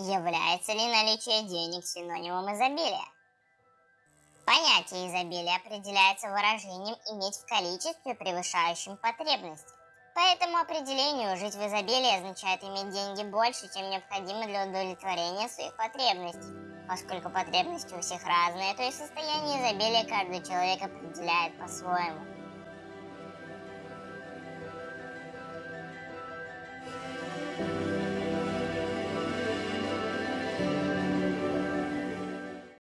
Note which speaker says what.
Speaker 1: Является ли наличие денег синонимом изобилия? Понятие изобилия определяется выражением «иметь в количестве, превышающем потребности». По этому определению жить в изобилии означает иметь деньги больше, чем необходимо для удовлетворения своих потребностей. Поскольку потребности у всех разные, то и состояние изобилия каждый человек определяет по-своему.